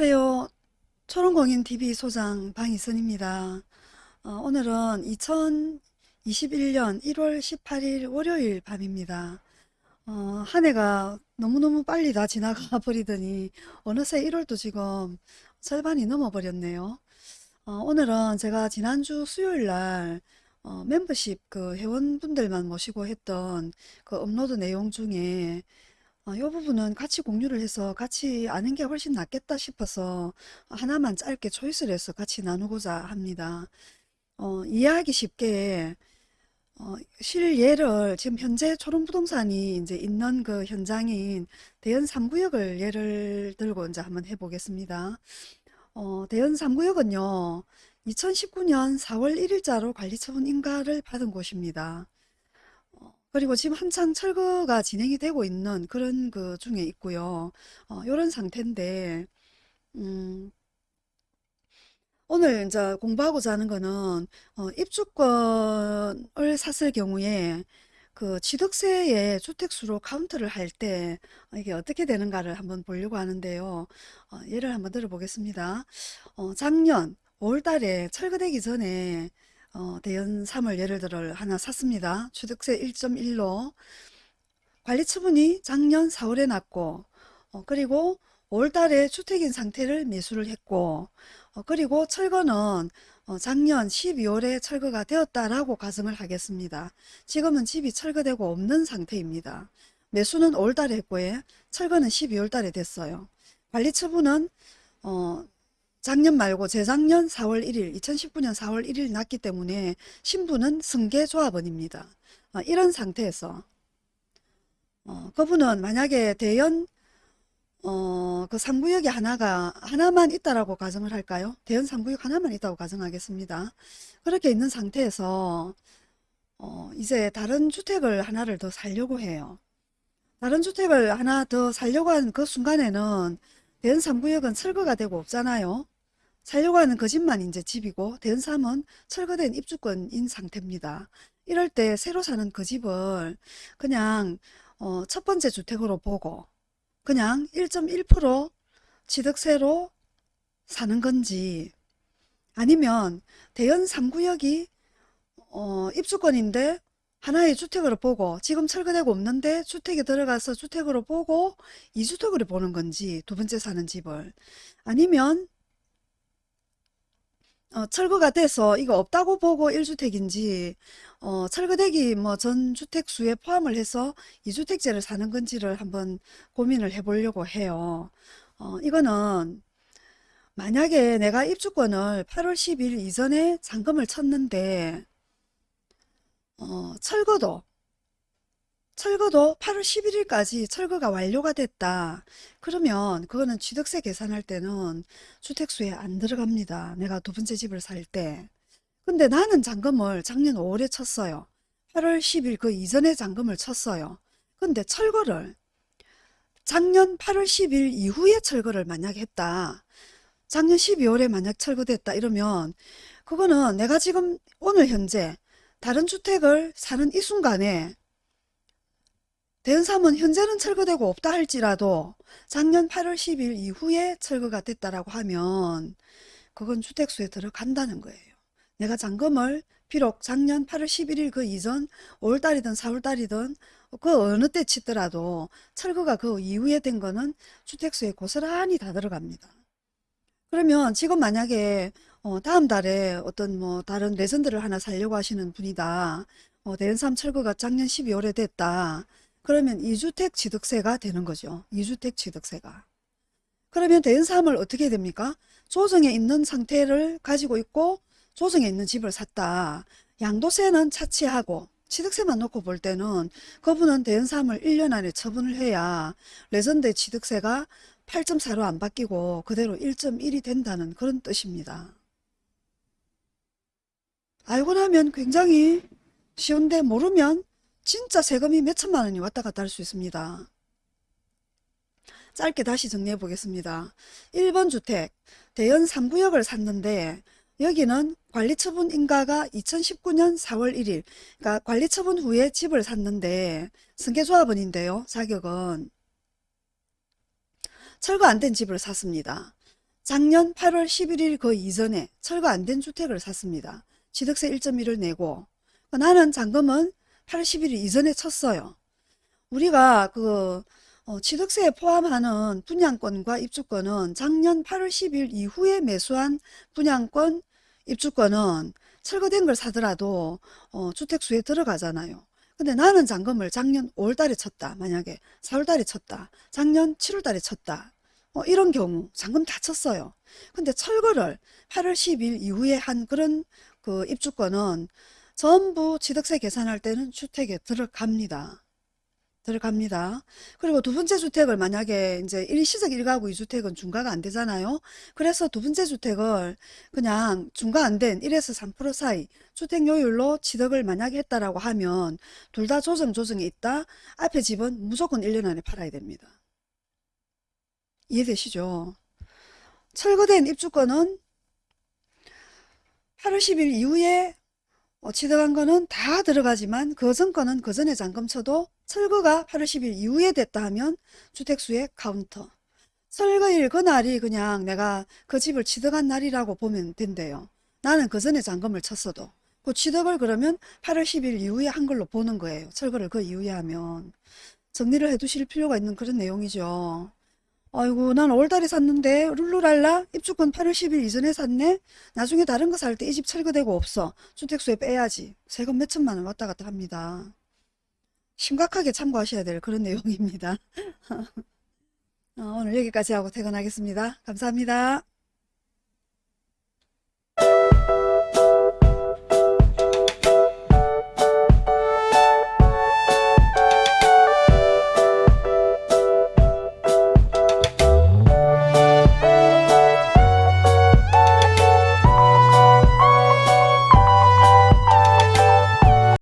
안녕하세요. 초롱공인TV 소장 방희선입니다. 어, 오늘은 2021년 1월 18일 월요일 밤입니다. 어, 한 해가 너무너무 빨리 다 지나가 버리더니 어느새 1월도 지금 절반이 넘어 버렸네요. 어, 오늘은 제가 지난주 수요일 날 어, 멤버십 그 회원분들만 모시고 했던 그 업로드 내용 중에 어, 이 부분은 같이 공유를 해서 같이 아는 게 훨씬 낫겠다 싶어서 하나만 짧게 초이스를 해서 같이 나누고자 합니다. 어, 이해하기 쉽게 어, 실예를 지금 현재 초롱부동산이 이제 있는 그 현장인 대연 3구역을 예를 들고 이제 한번 해보겠습니다. 어, 대연 3구역은요, 2019년 4월 1일자로 관리처분 인가를 받은 곳입니다. 어, 그리고 지금 한창 철거가 진행이 되고 있는 그런 그 중에 있고요. 어, 이런 상태인데, 음, 오늘 이제 공부하고자 하는 거는 어, 입주권을 샀을 경우에 그 취득세의 주택수로 카운트를 할 때 이게 어떻게 되는가를 한번 보려고 하는데요. 어, 예를 한번 들어보겠습니다. 어, 작년 5월 달에 철거되기 전에 어, 대연 3을 예를 들어 하나 샀습니다. 취득세 1.1로 관리처분이 작년 4월에 났고 어, 그리고 5월 달에 주택인 상태를 매수를 했고 어, 그리고 철거는 어, 작년 12월에 철거가 되었다라고 가정을 하겠습니다. 지금은 집이 철거되고 없는 상태입니다. 매수는 5월 달에 했고요. 철거는 12월 달에 됐어요. 관리처분은 어, 작년 말고 재작년 4월 1일 2019년 4월 1일 났기 때문에 신부는 승계조합원입니다. 어, 이런 상태에서 어, 그분은 만약에 대연 어, 그 3구역이 하나가 하나만 있다라고 가정을 할까요? 대연 3구역 하나만 있다고 가정하겠습니다. 그렇게 있는 상태에서 어, 이제 다른 주택을 하나를 더 살려고 해요. 다른 주택을 하나 더 살려고 하는 그 순간에는 대연 3구역은 철거가 되고 없잖아요. 살려고 하는 그 집만 이제 집이고 대연 3은 철거된 입주권인 상태입니다. 이럴 때 새로 사는 그 집을 그냥 어, 첫 번째 주택으로 보고 그냥 1.1% 취득세로 사는 건지 아니면 대연 3구역이 어, 입주권인데 하나의 주택으로 보고 지금 철거되고 없는데 주택에 들어가서 주택으로 보고 2주택으로 보는 건지 두 번째 사는 집을 아니면 어, 철거가 돼서 이거 없다고 보고 1주택인지 어, 철거되기 뭐 전 주택 수에 포함을 해서 2주택제를 사는 건지를 한번 고민을 해보려고 해요. 어, 이거는 만약에 내가 입주권을 8월 10일 이전에 잔금을 쳤는데 어, 철거도 철거도 8월 11일까지 철거가 완료가 됐다. 그러면 그거는 취득세 계산할 때는 주택수에 안 들어갑니다. 내가 두 번째 집을 살 때. 근데 나는 잔금을 작년 5월에 쳤어요. 8월 10일 그 이전에 잔금을 쳤어요. 근데 철거를 작년 8월 10일 이후에 철거를 만약 했다. 작년 12월에 만약 철거됐다 이러면 그거는 내가 지금 오늘 현재 다른 주택을 사는 이 순간에 대연삼은 현재는 철거되고 없다 할지라도 작년 8월 10일 이후에 철거가 됐다라고 하면 그건 주택수에 들어간다는 거예요. 내가 잔금을 비록 작년 8월 11일 그 이전 5월달이든 4월달이든 그 어느 때 치더라도 철거가 그 이후에 된 거는 주택수에 고스란히 다 들어갑니다. 그러면 지금 만약에 어 다음 달에 어떤 뭐 다른 레전드를 하나 살려고 하시는 분이다. 어 대연삼 철거가 작년 12월에 됐다. 그러면 2주택 취득세가 되는 거죠. 2주택 취득세가. 그러면 대연삼을 어떻게 됩니까? 조정에 있는 상태를 가지고 있고 조정에 있는 집을 샀다. 양도세는 차치하고 취득세만 놓고 볼 때는 그분은 대연삼을 1년 안에 처분을 해야 레전드 취득세가 8.4로 안 바뀌고 그대로 1.1이 된다는 그런 뜻입니다. 알고 나면 굉장히 쉬운데 모르면 진짜 세금이 몇천만 원이 왔다 갔다 할 수 있습니다. 짧게 다시 정리해 보겠습니다. 1번 주택 대연 3구역을 샀는데 여기는 관리처분 인가가 2019년 4월 1일 그러니까 관리처분 후에 집을 샀는데 승계조합원인데요. 자격은 철거 안 된 집을 샀습니다. 작년 8월 11일 그 이전에 철거 안 된 주택을 샀습니다. 취득세 1.1을 내고 나는 잔금은 8월 11일 이전에 쳤어요. 우리가 그 어, 취득세에 포함하는 분양권과 입주권은 작년 8월 10일 이후에 매수한 분양권, 입주권은 철거된 걸 사더라도 어, 주택수에 들어가잖아요. 근데 나는 잔금을 작년 5월달에 쳤다. 만약에 4월달에 쳤다. 작년 7월달에 쳤다. 어, 이런 경우 잔금 다 쳤어요. 근데 철거를 8월 10일 이후에 한 그런 그 입주권은 전부 취득세 계산할 때는 주택에 들어갑니다. 들어갑니다. 그리고 두 번째 주택을 만약에 이제 일시적 1가구 2주택은 중과가 안 되잖아요. 그래서 두 번째 주택을 그냥 중과 안 된 1에서 3% 사이 주택료율로 취득을 만약에 했다라고 하면 둘 다 조정 조정이 있다. 앞에 집은 무조건 1년 안에 팔아야 됩니다. 이해되시죠? 철거된 입주권은 8월 10일 이후에 어, 취득한 거는 다 들어가지만 그전 거는 그 전에 잔금 쳐도 철거가 8월 10일 이후에 됐다 하면 주택수의 카운트. 철거일 그날이 그냥 내가 그 집을 취득한 날이라고 보면 된대요. 나는 그 전에 잔금을 쳤어도. 그 취득을 그러면 8월 10일 이후에 한 걸로 보는 거예요. 철거를 그 이후에 하면. 정리를 해 두실 필요가 있는 그런 내용이죠. 아이고 난 5월달에 샀는데 룰루랄라 입주권 8월 10일 이전에 샀네. 나중에 다른 거 살 때 이 집 철거되고 없어. 주택수에 빼야지. 세금 몇 천만 원 왔다 갔다 합니다. 심각하게 참고하셔야 될 그런 내용입니다. 어, 오늘 여기까지 하고 퇴근하겠습니다. 감사합니다